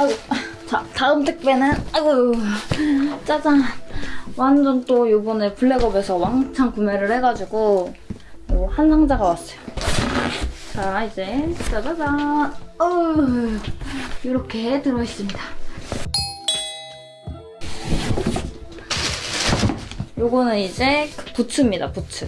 아이고. 자, 다음 택배는 아이고 짜잔. 완전 또 요번에 블랙업에서 왕창 구매를 해가지고 요한 상자가 왔어요. 자, 이제 짜자잔. 어우, 이렇게 들어있습니다. 요거는 이제 그 부츠입니다, 부츠.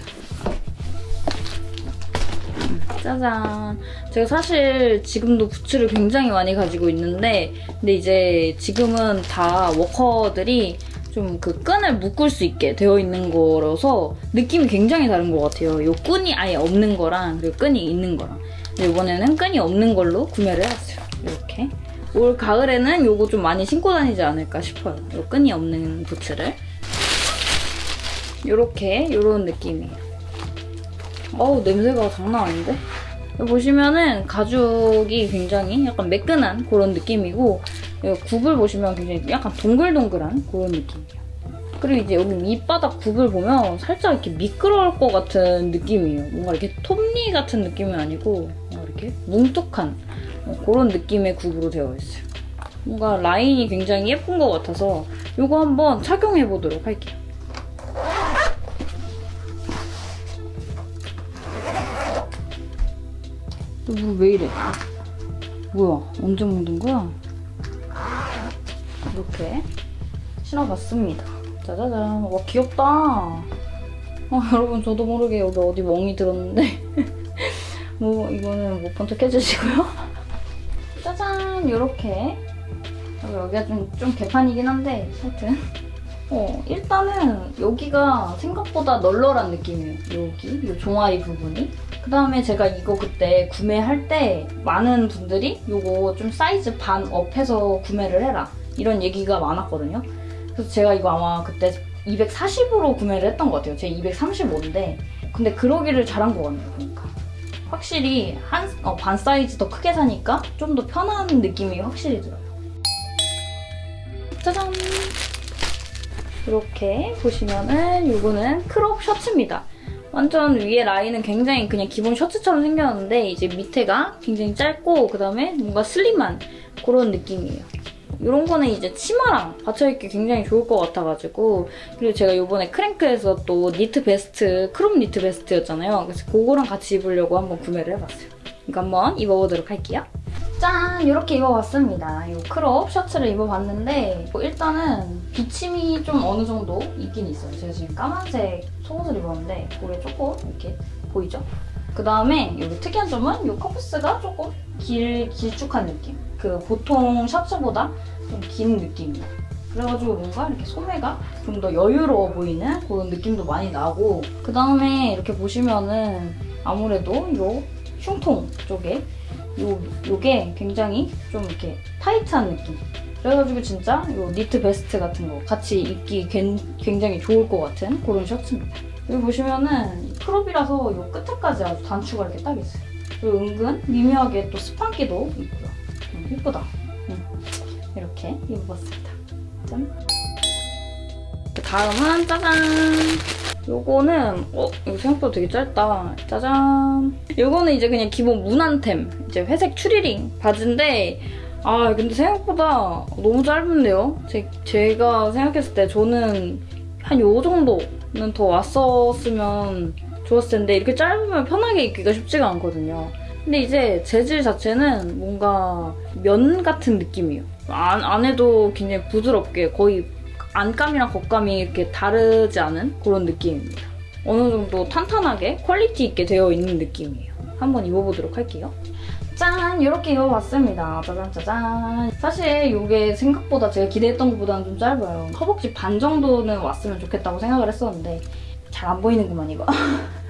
짜잔. 제가 사실 지금도 부츠를 굉장히 많이 가지고 있는데, 근데 이제 지금은 다 워커들이 좀 그 끈을 묶을 수 있게 되어 있는 거라서 느낌이 굉장히 다른 것 같아요. 요 끈이 아예 없는 거랑 그리고 끈이 있는 거랑. 근데 이번에는 끈이 없는 걸로 구매를 해봤어요. 이렇게. 올 가을에는 요거 좀 많이 신고 다니지 않을까 싶어요. 요 끈이 없는 부츠를. 요렇게, 요런 느낌이에요. 어우, 냄새가 장난 아닌데? 보시면은 가죽이 굉장히 약간 매끈한 그런 느낌이고 여기 굽을 보시면 굉장히 약간 동글동글한 그런 느낌이에요. 그리고 이제 여기 밑바닥 굽을 보면 살짝 이렇게 미끄러울 것 같은 느낌이에요. 뭔가 이렇게 톱니 같은 느낌은 아니고 이렇게 뭉툭한 그런 느낌의 굽으로 되어 있어요. 뭔가 라인이 굉장히 예쁜 것 같아서 이거 한번 착용해 보도록 할게요. 너왜 이래? 뭐야? 언제 먹는 거야? 이렇게 신어봤습니다. 짜자잔. 와 귀엽다. 아, 여러분 저도 모르게 여기 어디 멍이 들었는데 뭐 이거는 못 본 척 해주시고요. 짜잔 이렇게 여기가 좀, 좀 개판이긴 한데 하여튼 어, 일단은 여기가 생각보다 널널한 느낌이에요. 여기, 이 종아리 부분이. 그 다음에 제가 이거 그때 구매할 때 많은 분들이 이거 좀 사이즈 반 업해서 구매를 해라. 이런 얘기가 많았거든요. 그래서 제가 이거 아마 그때 240으로 구매를 했던 것 같아요. 제 235인데. 근데 그러기를 잘한 것 같네요, 보니까. 확실히 한, 어, 반 사이즈 더 크게 사니까 좀 더 편한 느낌이 확실히 들어요. 짜잔! 이렇게 보시면은 이거는 크롭 셔츠입니다. 완전 위에 라인은 굉장히 그냥 기본 셔츠처럼 생겼는데 이제 밑에가 굉장히 짧고 그다음에 뭔가 슬림한 그런 느낌이에요. 이런 거는 이제 치마랑 받쳐입기 굉장히 좋을 것 같아가지고 그리고 제가 이번에 크랭크에서 또 니트 베스트, 크롭 니트 베스트였잖아요. 그래서 그거랑 같이 입으려고 한번 구매를 해봤어요. 이거 한번 입어보도록 할게요. 짠! 이렇게 입어봤습니다. 이 크롭 셔츠를 입어봤는데 뭐 일단은 비침이 좀 어느 정도 있긴 있어요. 제가 지금 까만색 속옷을 입었는데 그게 조금 이렇게 보이죠? 그 다음에 여기 특이한 점은 이 커프스가 조금 길, 길쭉한 느낌. 그 보통 셔츠보다 좀 긴 느낌이에요. 그래가지고 뭔가 이렇게 소매가 좀 더 여유로워 보이는 그런 느낌도 많이 나고 그 다음에 이렇게 보시면은 아무래도 이 흉통 쪽에 요, 요게 굉장히 좀 이렇게 타이트한 느낌. 그래가지고 진짜 요 니트 베스트 같은 거 같이 입기 굉장히 좋을 것 같은 그런 셔츠입니다. 여기 보시면은 크롭이라서 요 끝에까지 아주 단추가 이렇게 딱 있어요. 그리고 은근 미묘하게 또 스판기도 있고요. 음, 예쁘다. 음, 이렇게 입어봤습니다. 짠. 그 다음은 짜잔! 요거는 어? 이거 생각보다 되게 짧다. 짜잔! 요거는 이제 그냥 기본 무난템. 이제 회색 추리링 바지인데 아 근데 생각보다 너무 짧은데요? 제, 제가 생각했을 때 저는 한 요 정도는 더 왔었으면 좋았을 텐데 이렇게 짧으면 편하게 입기가 쉽지가 않거든요. 근데 이제 재질 자체는 뭔가 면 같은 느낌이에요. 안, 안에도 굉장히 부드럽게 거의 안감이랑 겉감이 이렇게 다르지 않은 그런 느낌입니다. 어느 정도 탄탄하게 퀄리티 있게 되어 있는 느낌이에요. 한번 입어보도록 할게요. 짠! 이렇게 입어봤습니다. 짜잔 짜잔. 사실 이게 생각보다 제가 기대했던 것보다는 좀 짧아요. 허벅지 반 정도는 왔으면 좋겠다고 생각을 했었는데 잘 안 보이는구만 이거.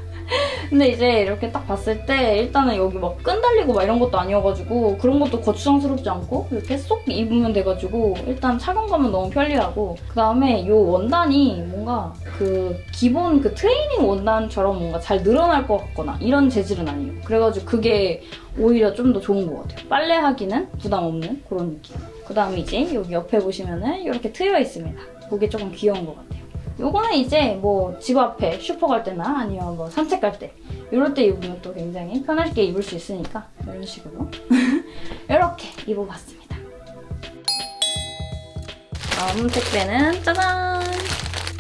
근데 이제 이렇게 딱 봤을 때 일단은 여기 막 끈 달리고 막 이런 것도 아니어가지고 그런 것도 거추장스럽지 않고 이렇게 쏙 입으면 돼가지고 일단 착용감은 너무 편리하고 그다음에 이 원단이 뭔가 그 기본 그 트레이닝 원단처럼 뭔가 잘 늘어날 것 같거나 이런 재질은 아니에요. 그래가지고 그게 오히려 좀 더 좋은 것 같아요. 빨래하기는 부담 없는 그런 느낌. 그다음에 이제 여기 옆에 보시면은 이렇게 트여 있습니다. 그게 조금 귀여운 것 같아요. 요거는 이제 뭐 집 앞에 슈퍼 갈 때나 아니면 뭐 산책 갈 때 이럴 때 입으면 또 굉장히 편하게 입을 수 있으니까 이런 식으로 이렇게 입어봤습니다. 다음 택배는 짜잔!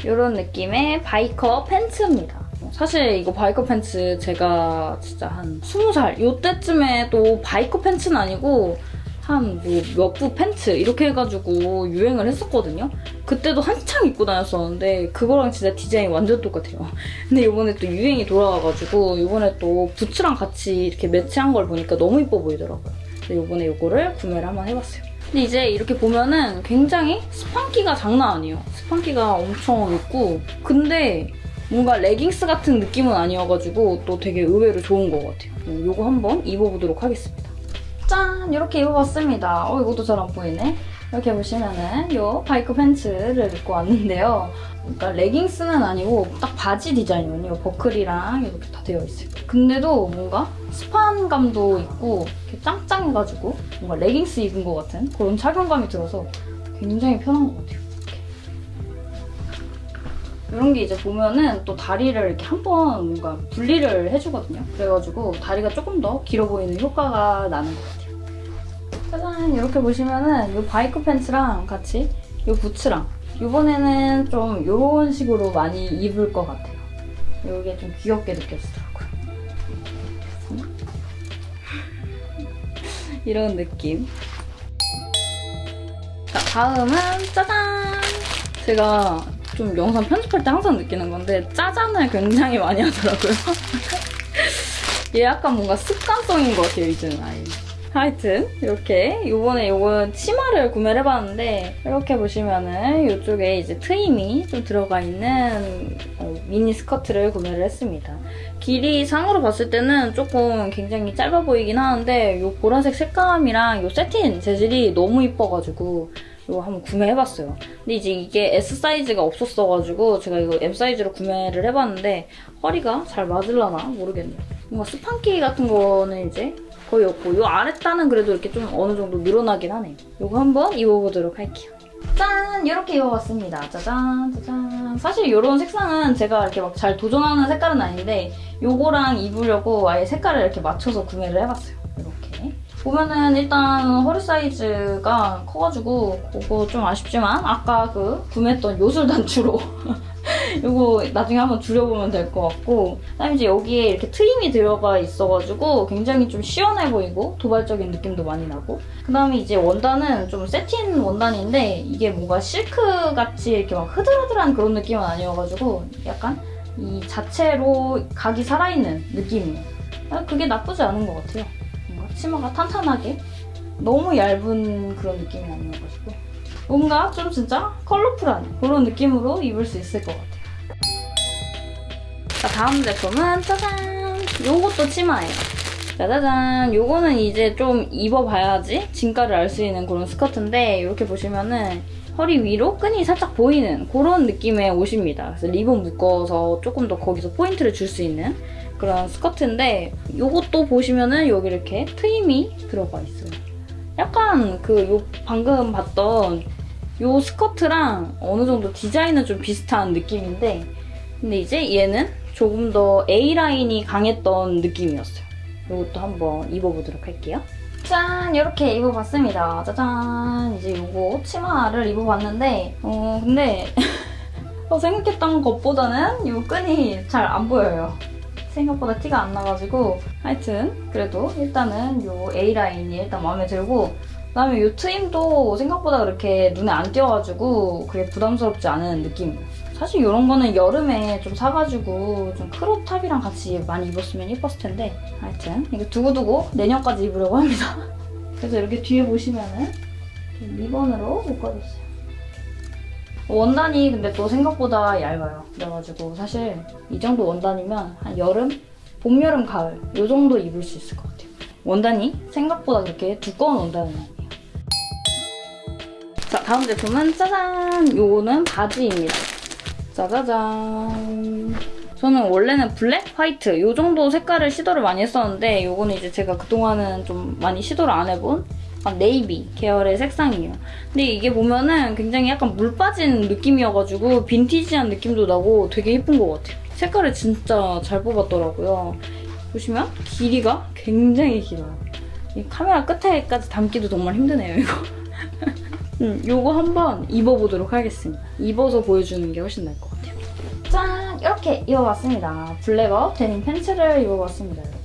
이런 느낌의 바이커 팬츠입니다. 사실 이거 biker 팬츠 제가 진짜 한 20살 요때쯤에 또 biker 팬츠는 아니고 한 뭐 몇 부 팬츠 이렇게 해가지고 유행을 했었거든요. 그때도 한창 입고 다녔었는데 그거랑 진짜 디자인이 완전 똑같아요. 근데 이번에 또 유행이 돌아와가지고 이번에 또 부츠랑 같이 이렇게 매치한 걸 보니까 너무 이뻐 보이더라고요. 그래서 이번에 이거를 구매를 한번 해봤어요. 근데 이제 이렇게 보면은 굉장히 스판기가 장난 아니에요. 스판기가 엄청 있고 근데 뭔가 레깅스 같은 느낌은 아니어가지고 또 되게 의외로 좋은 것 같아요. 음, 이거 한번 입어보도록 하겠습니다. 짠! 이렇게 입어봤습니다. 어, 이것도 잘 안 보이네. 이렇게 보시면은 이 바이크 팬츠를 입고 왔는데요. 그러니까 레깅스는 아니고 딱 바지 디자인이거든요. 버클이랑 이렇게 다 되어 있어요. 근데도 뭔가 스판감도 있고 이렇게 짱짱해가지고 뭔가 레깅스 입은 것 같은 그런 착용감이 들어서 굉장히 편한 것 같아요. 이런 게 이제 보면은 또 다리를 이렇게 한 번 뭔가 분리를 해주거든요. 그래가지고 다리가 조금 더 길어 보이는 효과가 나는 것 같아요. 짜잔! 이렇게 보시면은 이 바이크 팬츠랑 같이 이 부츠랑 이번에는 좀 이런 식으로 많이 입을 것 같아요. 이게 좀 귀엽게 느껴지더라고요. 이런 느낌. 자, 다음은 짜잔! 제가 좀 영상 편집할 때 항상 느끼는 건데 짜잔을 굉장히 많이 하더라고요. 얘 약간 뭔가 습관성인 것 같아요, 이제는 아예. 하여튼 이렇게 이번에 이건 치마를 구매를 해봤는데 이렇게 보시면은 이쪽에 이제 트임이 좀 들어가 있는 어, 미니 스커트를 구매를 했습니다. 길이 상으로 봤을 때는 조금 굉장히 짧아 보이긴 하는데 이 보라색 색감이랑 이 세틴 재질이 너무 이뻐가지고 이거 한번 구매해봤어요. 근데 이제 이게 S 사이즈가 없었어가지고 제가 이거 M 사이즈로 구매를 해봤는데 허리가 잘 맞을라나 모르겠네요. 뭔가 스판키 같은 거는 이제 거의 없고 이 아랫단은 그래도 이렇게 좀 어느 정도 늘어나긴 하네요. 이거 한번 입어보도록 할게요. 짠! 이렇게 입어봤습니다. 짜잔 짜잔 사실 이런 색상은 제가 이렇게 막 잘 도전하는 색깔은 아닌데 이거랑 입으려고 아예 색깔을 이렇게 맞춰서 구매를 해봤어요. 보면은 일단 허리 사이즈가 커가지고 그거 좀 아쉽지만 아까 그 구매했던 요술 단추로 이거 나중에 한번 줄여보면 될 것 같고 그다음에 이제 여기에 이렇게 트임이 들어가 있어가지고 굉장히 좀 시원해 보이고 도발적인 느낌도 많이 나고 그 다음에 이제 원단은 좀 세틴 원단인데 이게 뭔가 실크같이 이렇게 막 흐들흐들한 그런 느낌은 아니어가지고 약간 이 자체로 각이 살아있는 느낌이에요. 아, 그게 나쁘지 않은 것 같아요 치마가 탄탄하게 너무 얇은 그런 느낌이 아니어가지고 뭔가 좀 진짜 컬러풀한 그런 느낌으로 입을 수 있을 것 같아요. 자, 다음 제품은 짜잔! 요것도 치마예요. 짜자잔! 요거는 이제 좀 입어봐야지 진가를 알 수 있는 그런 스커트인데 이렇게 보시면은 허리 위로 끈이 살짝 보이는 그런 느낌의 옷입니다. 그래서 리본 묶어서 조금 더 거기서 포인트를 줄 수 있는 그런 스커트인데 이것도 보시면은 여기 이렇게 트임이 들어가 있어요. 약간 그 요 방금 봤던 요 스커트랑 어느 정도 디자인은 좀 비슷한 느낌인데 근데 이제 얘는 조금 더 A라인이 강했던 느낌이었어요. 이것도 한번 입어보도록 할게요. 짠! 이렇게 입어봤습니다. 짜잔! 이제 이거 치마를 입어봤는데 어 근데 어, 생각했던 것보다는 이 끈이 잘 안 보여요. 생각보다 티가 안 나가지고 하여튼 그래도 일단은 이 A라인이 일단 마음에 들고 그다음에 이 트임도 생각보다 그렇게 눈에 안 띄어가지고 그게 부담스럽지 않은 느낌이에요. 사실 이런 거는 여름에 좀 사가지고 좀 크롭탑이랑 같이 많이 입었으면 예뻤을 텐데 하여튼 이거 두고두고 내년까지 입으려고 합니다. 그래서 이렇게 뒤에 보시면은 리본으로 묶어줬어요. 원단이 근데 또 생각보다 얇아요. 그래가지고 사실 이 정도 원단이면 한 여름, 봄, 여름, 가을 이 정도 입을 수 있을 것 같아요. 원단이 생각보다 그렇게 두꺼운 원단은 아니에요. 자, 다음 제품은 짜잔! 요거는 바지입니다. 짜자잔. 저는 원래는 블랙, 화이트 요 정도 색깔을 시도를 많이 했었는데 요거는 이제 제가 그동안은 좀 많이 시도를 안 해본 약간 네이비 계열의 색상이에요. 근데 이게 보면은 굉장히 약간 물 빠진 느낌이어가지고 빈티지한 느낌도 나고 되게 예쁜 것 같아요. 색깔을 진짜 잘 뽑았더라고요. 보시면 길이가 굉장히 길어요. 이 카메라 끝에까지 담기도 정말 힘드네요, 이거. 음, 요거 한번 입어보도록 하겠습니다. 입어서 보여주는 게 훨씬 나을 것 같아요. 짠! 이렇게 입어봤습니다. 블랙업 데님 팬츠를 입어봤습니다.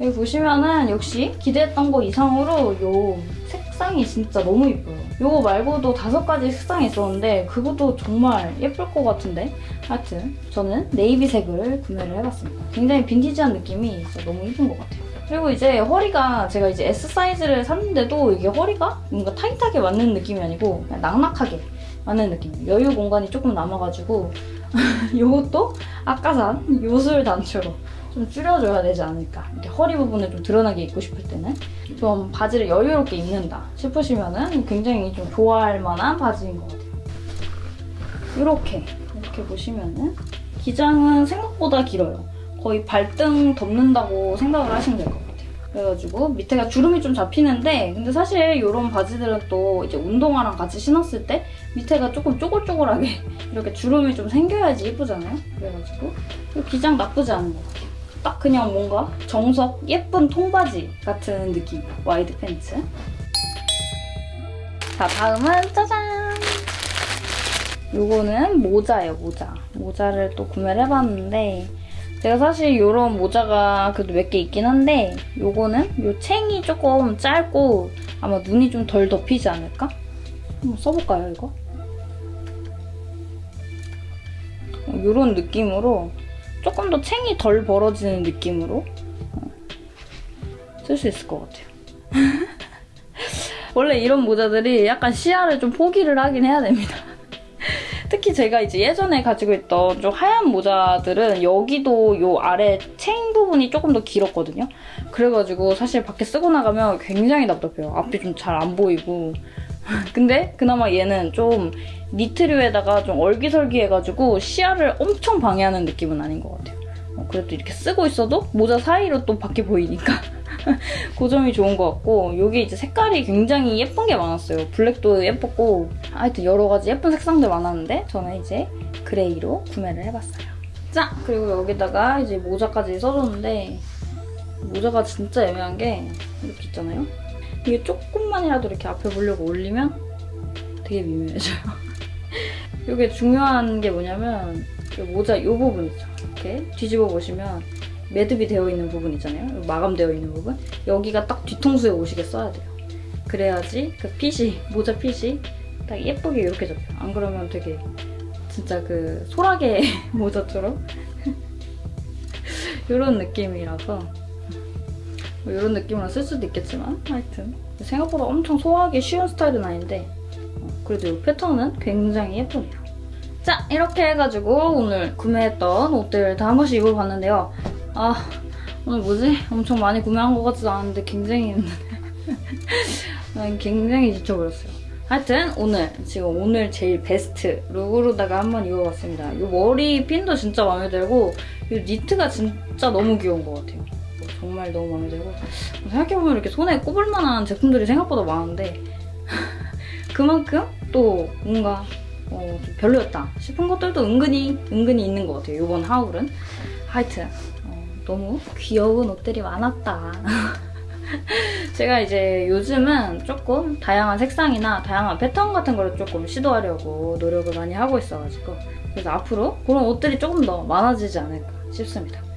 여기 보시면은 역시 기대했던 거 이상으로 요 색상이 진짜 너무 예뻐요. 요거 말고도 다섯 가지 색상이 있었는데 그것도 정말 예쁠 것 같은데 하여튼 저는 네이비색을 구매를 해봤습니다. 굉장히 빈티지한 느낌이 진짜 너무 예쁜 것 같아요. 그리고 이제 허리가 제가 이제 S 사이즈를 샀는데도 이게 허리가 뭔가 타이트하게 맞는 느낌이 아니고 그냥 낙낙하게 맞는 느낌이에요. 여유 공간이 조금 남아가지고 이것도 아까 산 요술 단추로 좀 줄여줘야 되지 않을까. 이렇게 허리 부분을 좀 드러나게 입고 싶을 때는 좀 바지를 여유롭게 입는다 싶으시면 은 굉장히 좀 좋아할 만한 바지인 것 같아요. 이렇게 이렇게 보시면은 기장은 생각보다 길어요. 거의 발등 덮는다고 생각을 하시면 될 것 같아요. 그래가지고 밑에가 주름이 좀 잡히는데 근데 사실 이런 바지들은 또 이제 운동화랑 같이 신었을 때 밑에가 조금 쪼글쪼글하게 이렇게 주름이 좀 생겨야지 예쁘잖아요. 그래가지고 이 기장 나쁘지 않은 것 같아요. 딱 그냥 뭔가 정석 예쁜 통바지 같은 느낌 wide 팬츠 자 다음은 짜잔 요거는 모자예요 모자 모자를 또 구매를 해봤는데 제가 사실 이런 모자가 그래도 몇 개 있긴 한데 요거는 요 챙이 조금 짧고 아마 눈이 좀 덜 덮이지 않을까? 한번 써볼까요 이거? 이런 느낌으로 조금 더 챙이 덜 벌어지는 느낌으로 쓸 수 있을 것 같아요. 원래 이런 모자들이 약간 시야를 좀 포기를 하긴 해야 됩니다. 특히 제가 이제 예전에 가지고 있던 좀 하얀 모자들은 여기도 요 아래 체인 부분이 조금 더 길었거든요. 그래가지고 사실 밖에 쓰고 나가면 굉장히 답답해요. 앞이 좀 잘 안 보이고. 근데 그나마 얘는 좀 니트류에다가 좀 얼기설기 해가지고 시야를 엄청 방해하는 느낌은 아닌 것 같아요. 어, 그래도 이렇게 쓰고 있어도 모자 사이로 또 밖에 보이니까 그 점이 좋은 것 같고 여기 이제 색깔이 굉장히 예쁜 게 많았어요. 블랙도 예뻤고 하여튼 여러 가지 예쁜 색상들 많았는데 저는 이제 그레이로 구매를 해봤어요. 자 그리고 여기다가 이제 모자까지 써줬는데 모자가 진짜 애매한 게 이렇게 있잖아요. 이게 조금만이라도 이렇게 앞에 보려고 올리면 되게 미묘해져요. 이게 중요한 게 뭐냐면 이 모자 이 부분 있죠. 이렇게 뒤집어 보시면 매듭이 되어 있는 부분 있잖아요. 마감되어 있는 부분. 여기가 딱 뒤통수에 오시게 써야 돼요. 그래야지 그 핏이, 모자 핏이 딱 예쁘게 이렇게 잡혀요. 안 그러면 되게 진짜 그 소라게 모자처럼 이런 느낌이라서 뭐 이런 느낌으로 쓸 수도 있겠지만 하여튼 생각보다 엄청 소화하기 쉬운 스타일은 아닌데 어, 그래도 이 패턴은 굉장히 예쁘네요. 자 이렇게 해가지고 오늘 구매했던 옷들 다한 번씩 입어봤는데요. 아 오늘 뭐지? 엄청 많이 구매한 것 같지도 않은데 굉장히 난 굉장히 지쳐버렸어요. 하여튼 오늘 지금 오늘 제일 베스트 룩으로다가 한번 입어봤습니다. 이 머리 핀도 진짜 마음에 들고 이 니트가 진짜 너무 귀여운 것 같아요. 정말 너무 마음에 들고 생각해보면 이렇게 손에 꼽을 만한 제품들이 생각보다 많은데 그만큼 또 뭔가 어, 좀 별로였다 싶은 것들도 은근히 은근히 있는 것 같아요. 이번 하울은 하여튼 어, 너무 귀여운 옷들이 많았다. 제가 이제 요즘은 조금 다양한 색상이나 다양한 패턴 같은 거를 조금 시도하려고 노력을 많이 하고 있어가지고 그래서 앞으로 그런 옷들이 조금 더 많아지지 않을까 싶습니다.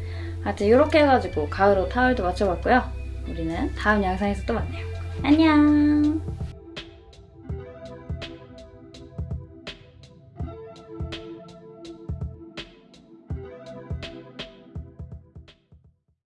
하여튼 이렇게 해가지고 가을옷, 하울도 맞춰봤고요. 우리는 다음 영상에서 또 만나요. 안녕!